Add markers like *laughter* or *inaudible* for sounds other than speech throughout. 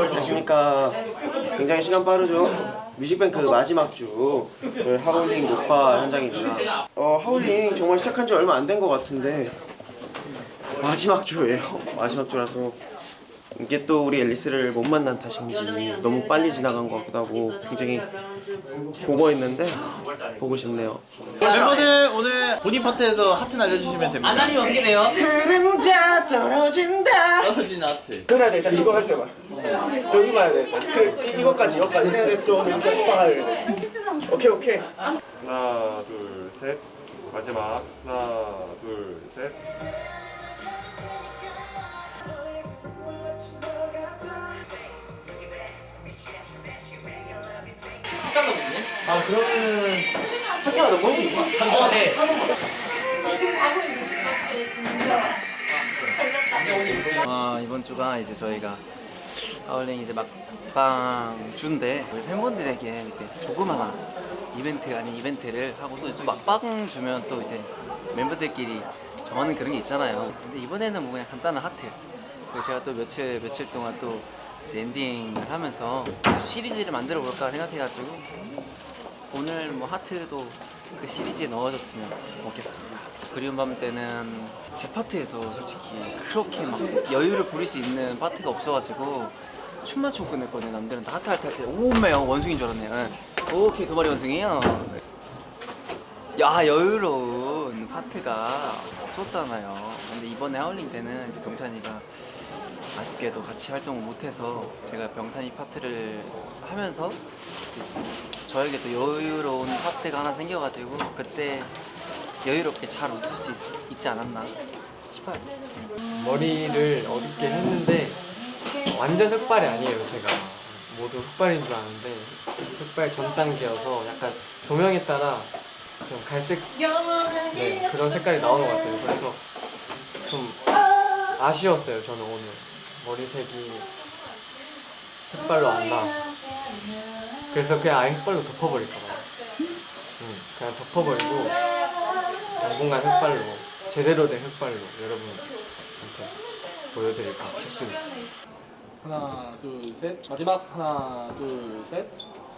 안녕하십니까. 굉장히 시간 빠르죠? 뮤직뱅크 마지막 주 하울링 녹화 현장입니다. 어, 하울링 정말 시작한 지 얼마 안 된 것 같은데 마지막 주예요. 마지막 주라서 이게 또 우리 앨리스를 못 만난 탓인지 너무 빨리 지나간 것 같기도 하고 굉장히 보고 있는데 보고 싶네요. 멤버들 오늘 본인 파트에서 하트 날려주시면 됩니다. 안 날리면 어떻게 돼요? 그림자 떨어진다. 떨어진 하트. 그래야 돼 일단 이거 할 때만 여기 봐야 돼 그래 이- 이거까지 여기까지 해야 됐어 빡돼 오케이 오케이 하나 둘 셋 마지막 하나 둘 셋. 아 그러면은 첫째가 너무 힘들어 어, 네. 아 이번 주가 이제 저희가 아울링 이제 막방 주인데 우리 팬분들에게 이제 조그마한 이벤트 아닌 이벤트를 하고 또, 또 막방 주면 또 이제 멤버들끼리 정하는 그런 게 있잖아요. 근데 이번에는 뭐 그냥 간단한 하트. 제가 또 며칠 며칠 동안 또 엔딩을 하면서 또 시리즈를 만들어 볼까 생각해가지고 오늘 뭐 하트도 그 시리즈에 넣어줬으면 좋겠습니다. 그리운 밤 때는 제 파트에서 솔직히 그렇게 막 여유를 부릴 수 있는 파트가 없어가지고 춤만 추고 끝냈거든요. 남들은 다 하트 하트 할때 오메요 원숭이인 줄 알았네요. 예. 오케이 두 마리 원숭이요. 야 여유로운 파트가 없었잖아요. 근데 이번에 하울링 때는 이제 병찬이가 아쉽게도 같이 활동을 못해서 제가 병찬이 파트를 하면서 저에게 또 여유로운 파트가 하나 생겨가지고 그때 여유롭게 잘 웃을 수 있, 지 않았나 싶어요. 머리를 어둡게 했는데 완전 흑발이 아니에요 제가. 모두 흑발인 줄 아는데 흑발 전 단계여서 약간 조명에 따라 좀 갈색 네, 그런 색깔이 나오는 것 같아요. 그래서 좀 아쉬웠어요 저는 오늘 머리색이 흑발로 안 나왔어. 그래서 그냥 아예 흑발로 덮어버릴까 봐요 응, 그냥 덮어버리고 당분간 흑발로 제대로 된 흑발로 여러분한테 보여드릴까 싶습니다. 하나 둘 셋. 마지막 하나 둘 셋.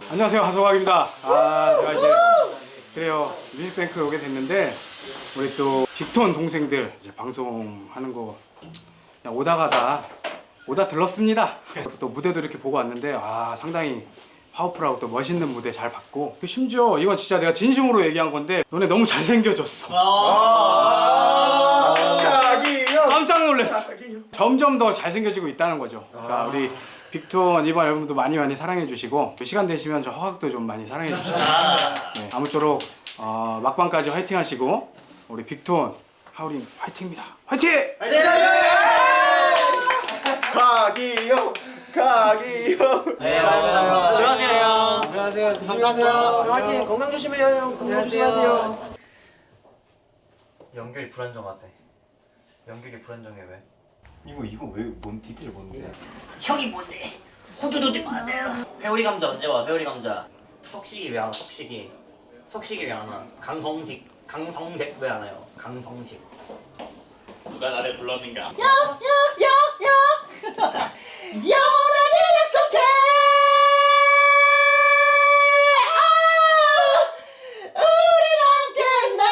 안녕하세요. 하소각입니다. 아 제가 이제 그래요. 뮤직뱅크 오게 됐는데 우리 또 빅톤 동생들 이제 방송하는 거 그냥 오다 가다 오다 들렀습니다. 또 무대도 이렇게 보고 왔는데 아 상당히 파워풀하고 또 멋있는 무대 잘 봤고 그 심지어 이건 진짜 내가 진심으로 얘기한 건데 너네 너무 잘생겨졌어. 깜짝 놀랐어. 점점 더 잘생겨지고 있다는 거죠. 그러니까 우리 빅톤 이번 앨범도 많이 많이 사랑해 주시고 시간 되시면 저 허각도 좀 많이 사랑해 주시고 네, 아무쪼록 어, 막방까지 화이팅 하시고 우리 빅톤 하울링 화이팅입니다. 화이팅! 가기요 가기요 네, 들어가세요. 안녕하세요 감사하세요 화이팅 건강 조심해요 형 건강 조심하세요 연결이 불안정하대. 연결이 불안정해 왜? 이거 이거 왜뭔 디테일 뭔데? 형이 뭔데? 후두두두 안돼요. 회오리 감자 언제 와? 회오리 감자. 석식이 왜 안 와? 석식이. 석식이 왜 안 와? 강성식. 강성백 왜 안 와요? 강성식. 누가 나를 불렀는가 *laughs* 영원하게 약속해. 우리 함께 나.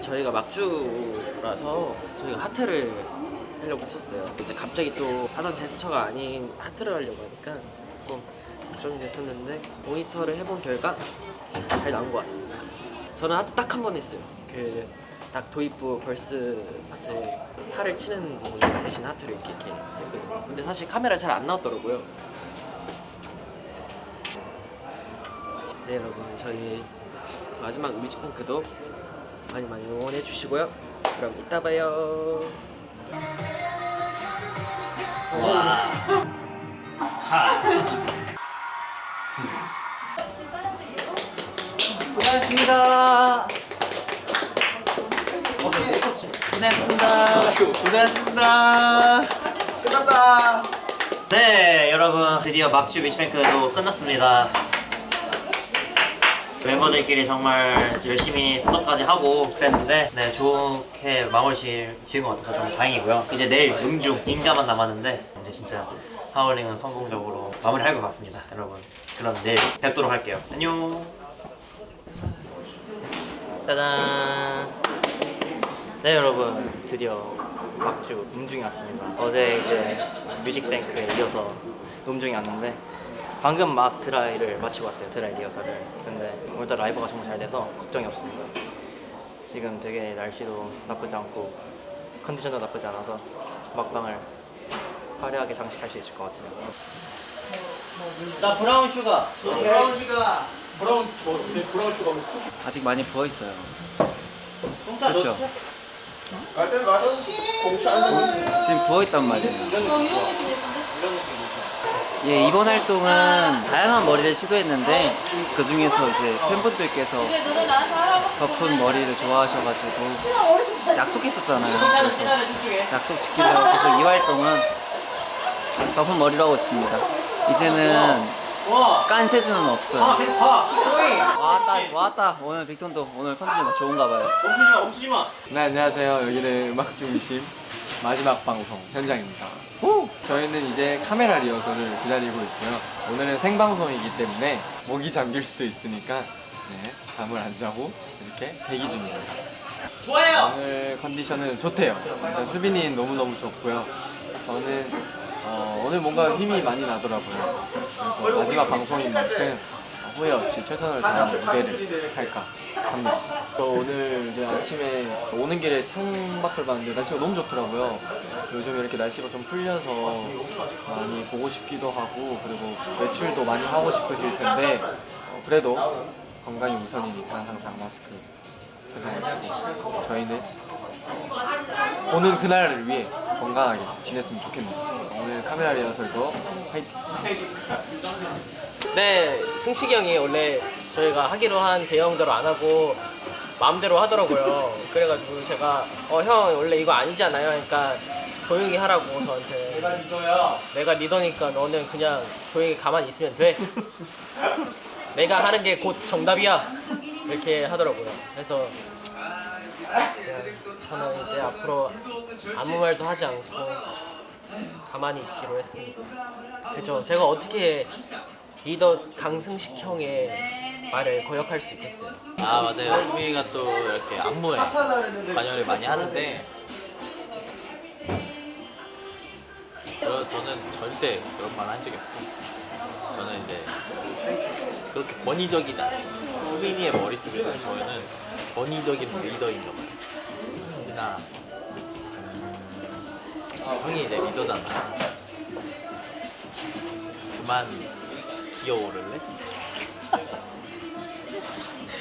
저희가 막주라서 저희가 하트를 하려고 했었어요. 이제 갑자기 또 하던 제스처가 아닌 하트를 하려고 하니까 조금 걱정이 됐었는데 모니터를 해본 결과 잘 나온 것 같습니다. 저는 하트 딱 한 번 했어요. 그 딱 도입부 verse 파트 팔을 치는 부분 대신 하트를 이렇게, 이렇게 했거든요. 근데 사실 카메라 잘 안 나왔더라고요. 네 여러분 저희 마지막 뮤직뱅크도 많이 많이 응원해 주시고요. 그럼 이따 봐요. 고생하셨습니다. 고생했습니다. 고생하셨습니다. 끝났다. 네, 여러분 드디어 막주 뮤직뱅크도 끝났습니다. 멤버들끼리 정말 열심히 선전까지 하고 그랬는데 네 좋게 마무리 지- 지은 것 같아서 좀 다행이고요 이제 내일 음중 인가만 남았는데 이제 진짜 하울링은 성공적으로 마무리할 것 같습니다 여러분 그럼 내일 뵙도록 할게요 안녕 짜잔. 네 여러분. 드디어 막주 음중이 왔습니다. 어제 이제 뮤직뱅크에 이어서 음중이 왔는데 방금 막 드라이를 마치고 왔어요 드라이 리허설을. 근데 오늘따라 라이브가 정말 잘 돼서 걱정이 없습니다. 지금 되게 날씨도 나쁘지 않고 컨디션도 나쁘지 않아서 막방을 화려하게 장식할 수 있을 것 같아요. 나 brown sugar. brown sugar brown 저 근데 brown sugar 뭐 아직 많이 부어 있어요. 그렇죠. 갈때 맞아. 공치 안 지금 부어 있단 말이에요. 예, 이번 활동은 다양한 머리를 시도했는데 그 중에서 이제 팬분들께서 덮은 머리를 좋아하셔가지고 약속했었잖아요. 그래서 약속 지키려고 계속 이 활동은 덮은 머리로 하고 있습니다. 이제는 깐세주는 없어요. 왔다 왔다. 오늘 빅톤도 오늘 컨디션 좋은가 봐요. 멈추지마 멈추지마. 네 안녕하세요. 여기는 음악 중심 마지막 방송 현장입니다. 저희는 이제 카메라 리허설을 기다리고 있고요. 오늘은 생방송이기 때문에 목이 잠길 수도 있으니까 네, 잠을 안 자고 이렇게 대기 중입니다 좋아요! 오늘 컨디션은 좋대요. 일단 수빈이는 너무너무 좋고요. 저는 어, 오늘 뭔가 힘이 많이 나더라고요 그래서 마지막 방송인 만큼 후회 없이 최선을 다하는 무대를 할까 합니다. 저 오늘 이제 아침에 오는 길에 창밖을 봤는데 날씨가 너무 좋더라고요. 요즘 이렇게 날씨가 좀 풀려서 많이 보고 싶기도 하고 그리고 외출도 많이 하고 싶으실 텐데 어, 그래도 건강이 우선이니까 항상 마스크 착용하시고 저희는 오는 그날을 위해 건강하게 지냈으면 좋겠네요. 오늘 카메라 리허설도 화이팅! 네, 승식이 형이 원래 저희가 하기로 한 대형대로 안 하고 마음대로 하더라고요. 그래가지고 제가 어 형 원래 이거 아니잖아요. 그러니까 조용히 하라고 저한테. 내가 리더야. 내가 리더니까 너는 그냥 조용히 가만히 있으면 돼. 내가 하는 게 곧 정답이야. 이렇게 하더라고요. 그래서 저는 이제 앞으로 아무 말도 하지 않고 가만히 있기로 했습니다. 그죠? 제가 어떻게 리더 강승식 형의 말을 거역할 수 있겠어요? 아 맞아요. 수빈이가 또 이렇게 안무에 관여를 많이 하는데 저, 저는 절대 그런 말 한 적이 없고 저는 이제 그렇게 권위적이지 않아요. 수빈이의 머릿속에서 저희는 권위적인 리더인 가 봐요. 수빈아 음, 형이 이제 리더잖아. 그만 기어오를래? *laughs*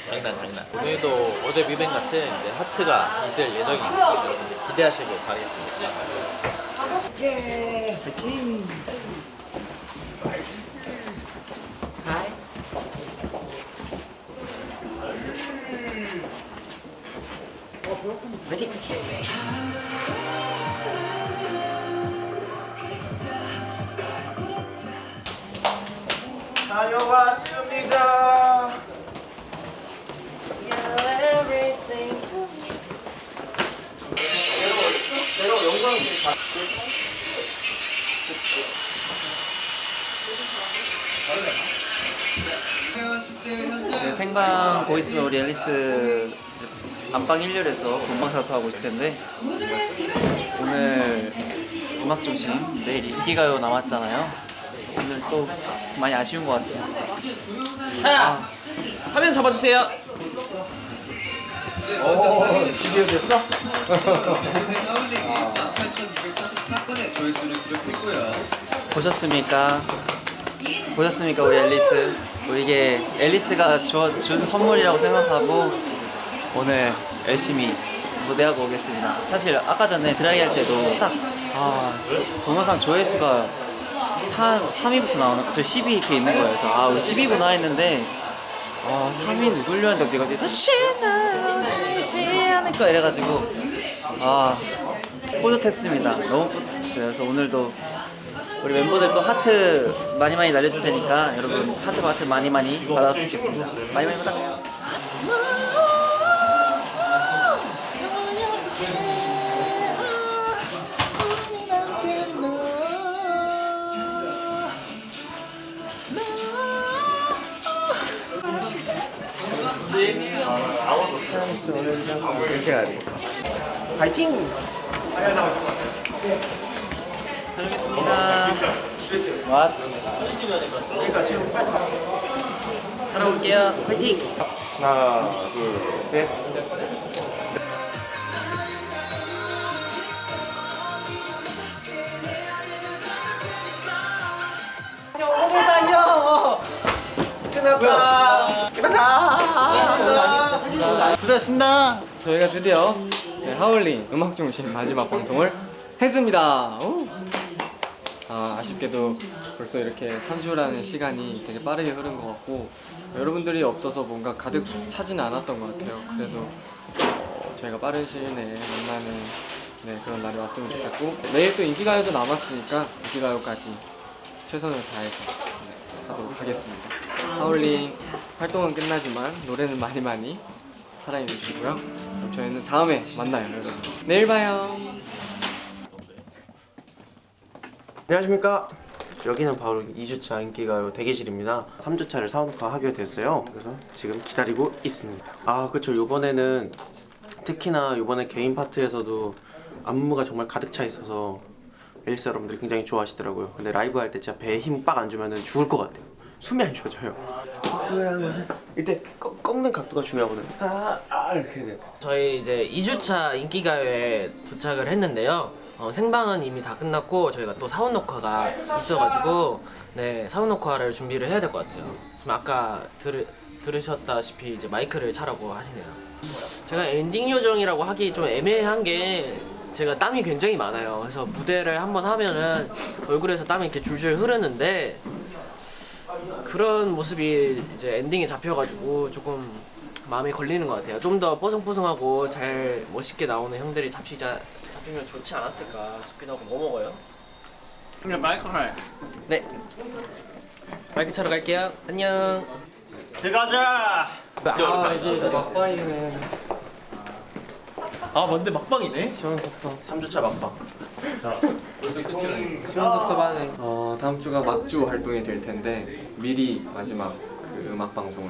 장난 장난. 오늘도 어제 뮤뱅 같은 이제 하트가 있을 예정입니다. 여러분 기대하시고 가겠습니다 다녀왔습니다. 네, 생방 보고 있으면 우리 앨리스 안방 1열에서 본방사수 하고 있을 텐데 오늘 음악 중심 내일 인기가요 남았잖아요. 또 많이 아쉬운 것 같아요. 자, 화면 잡아주세요. 보셨습니까? 보셨습니까 우리 앨리스? 우리 이게 앨리스가 줘, 준 선물이라고 생각하고 오늘 열심히 무대하고 오겠습니다. 사실 아까 전에 드라이 할 때도 딱 아, 동영상 조회수가 4, 3위부터 나오는 저 10위 이렇게 있는 거예요. 그래서 아 우리 10위구나 했는데 아 3위 누굴려 했는데 제가 다시는 지지 않을 거 이래가지고 아 뿌듯했습니다. 너무 뿌듯했어요. 그래서 오늘도 우리 멤버들도 하트 많이 많이 날려줄 테니까 여러분 하트 하트 많이 많이 받았으면 좋겠습니다. 많이 많이 받아 요. 이렇게 가야 돼. 파이팅! 다녀오겠습니다. 살아올게요. 화이팅! 하나, 둘, 셋. 고생하셨습니다. 저희가 드디어 네, 하울링 음악 중심 마지막 방송을 했습니다. 오! 아, 아쉽게도 벌써 이렇게 3주라는 시간이 되게 빠르게 흐른 것 같고 여러분들이 없어서 뭔가 가득 차지는 않았던 것 같아요. 그래도 어, 저희가 빠른 시일 내에 만나는 네, 그런 날이 왔으면 좋겠고 내일 또 인기가요도 남았으니까 인기가요까지 최선을 다해서 네, 하도록 하겠습니다. 하울링 활동은 끝나지만 노래는 많이 많이 사랑해 주시고요. 그럼 저희는 다음에 만나요, 여러분. 내일 봐요. 안녕하십니까. 여기는 바로 2주차 인기가요 대기실입니다. 3주차를 사원카 하게 됐어요. 그래서 지금 기다리고 있습니다. 아 그쵸 요번에는 특히나 요번에 개인 파트에서도 안무가 정말 가득 차 있어서 앨리스 여러분들이 굉장히 좋아하시더라고요. 근데 라이브 할 때 진짜 배에 힘 빡 안 주면 죽을 것 같아요. 숨이 안 쉬어져요. 이때 꺾, 꺾는 각도가 중요하거든요. 아, 아 이렇게 돼. 저희 이제 2주차 인기가요에 도착을 했는데요. 어, 생방은 이미 다 끝났고 저희가 또 사원 녹화가 있어가지고 네 사원 녹화를 준비를 해야 될 것 같아요. 지금 아까 들, 들으셨다시피 이제 마이크를 차라고 하시네요. 제가 엔딩 요정이라고 하기 좀 애매한 게 제가 땀이 굉장히 많아요. 그래서 무대를 한번 하면은 얼굴에서 땀이 이렇게 줄줄 흐르는데 그런 모습이 이제 엔딩에 잡혀가지고 조금 마음에 걸리는 것 같아요. 좀 더 뽀송뽀송하고 잘 멋있게 나오는 형들이 잡히자 잡히면 좋지 않았을까 싶기도 하고 뭐 먹어요? 그냥 마이크 할. 네. 마이크 차러 갈게요. 안녕. 들어가자. 아, 이제 이제 막바이네. 아 뭔데 막방이네? 시원섭섭. 3주차 막방. 시원섭섭하네. 어, 다음 주가 막주 활동이 될 텐데 미리 마지막 그 음악 방송을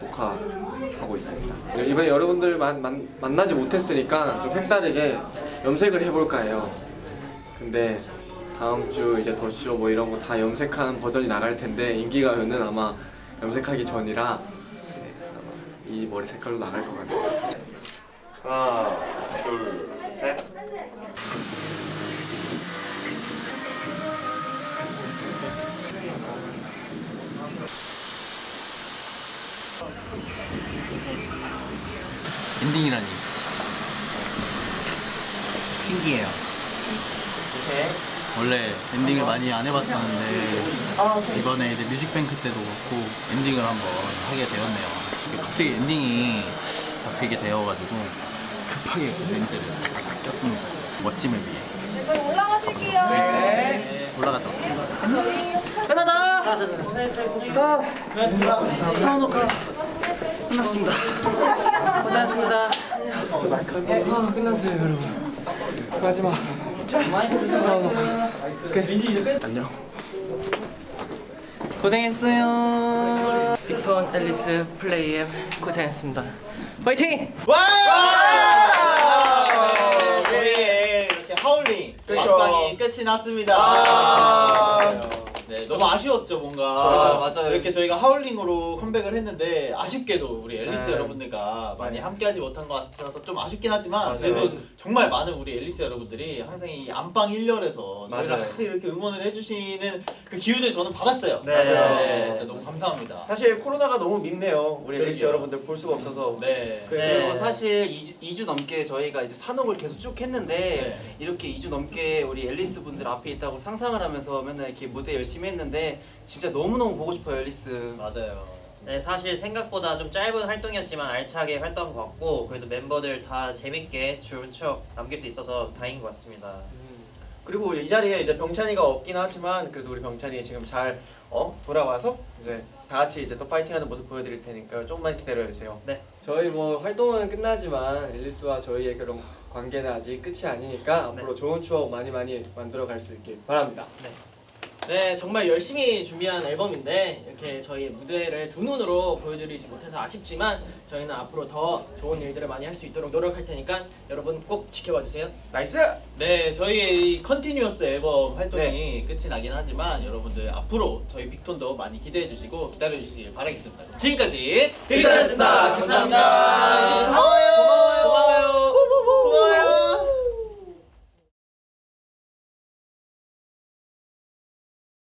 녹화하고 있습니다. 네, 이번에 여러분들 만, 만, 만나지 못했으니까 좀 색다르게 염색을 해볼까 해요. 근데 다음 주 이제 더쇼 뭐 이런 거 다 염색하는 버전이 나갈 텐데 인기가요는 아마 염색하기 전이라 네, 아마 이 머리 색깔로 나갈 것 같아요. 하나, 둘, 엔딩이라니. 신기해요. 원래 엔딩을 많이 안 해봤었는데 이번에 이제 뮤직뱅크 때도 그렇고 엔딩을 한번 하게 되었네요. 갑자기 엔딩이 잡히게 되어가지고 급하게 렌즈를 꼈습니다. 멋짐을 위해. 저희 올라가실게요. 네. 올라갔다. 올게요 끝났습니다. 고생하셨습니다. 아, 끝났어요, 여러분. 마지막. 사우나. 안녕. 고생했어요. 빅톤 앨리스 플레이엠 고생했습니다. 파이팅! 우리 이렇게 하울링 막방이 끝이 났습니다. 네, 너무 아쉬웠죠 뭔가. 맞아요, 맞아요. 이렇게 저희가 하울링으로 컴백을 했는데 아쉽게도 우리 앨리스 네. 여러분들과 많이 함께하지 못한 것 같아서 좀 아쉽긴 하지만 그래도 정말 많은 우리 앨리스 여러분들이 항상 이 안방 1열에서 저희를 맞아요. 항상 이렇게 응원을 해주시는 그 기운을 저는 받았어요. 네. 네, 진짜 너무 감사합니다. 사실 코로나가 너무 밉네요. 우리 앨리스 그러게요. 여러분들 볼 수가 없어서. 네. 그리고 사실 2주, 2주 넘게 저희가 이제 산옥을 계속 쭉 했는데 네. 이렇게 2주 넘게 우리 앨리스 분들 앞에 있다고 상상을 하면서 맨날 이렇게 무대 열심히 했는데 진짜 너무너무 보고 싶어요 앨리스 맞아요. 네, 사실 생각보다 좀 짧은 활동이었지만 알차게 활동 것 같고 그래도 멤버들 다 재밌게 좋은 추억 남길 수 있어서 다행인 것 같습니다. 그리고 이 자리에 이제 병찬이가 없긴 하지만 그래도 우리 병찬이 지금 잘 어, 돌아와서 이제 다 같이 이제 또 파이팅하는 모습 보여드릴 테니까 조금만 기다려 주세요. 네. 저희 뭐 활동은 끝나지만 앨리스와 저희의 그런 관계는 아직 끝이 아니니까 앞으로 좋은 추억 많이 많이 만들어 갈 수 있길 바랍니다. 네, 정말 열심히 준비한 앨범인데 이렇게 저희 무대를 두 눈으로 보여드리지 못해서 아쉽지만 저희는 앞으로 더 좋은 일들을 많이 할 수 있도록 노력할 테니까 여러분 꼭 지켜봐 주세요. nice. 네, 저희의 이 continuous 앨범 활동이 끝이 나긴 하지만 여러분들 앞으로 저희 빅톤도 많이 기대해 주시고 기다려 주시길 바라겠습니다. 지금까지 빅톤이었습니다. 감사합니다. 고마워요.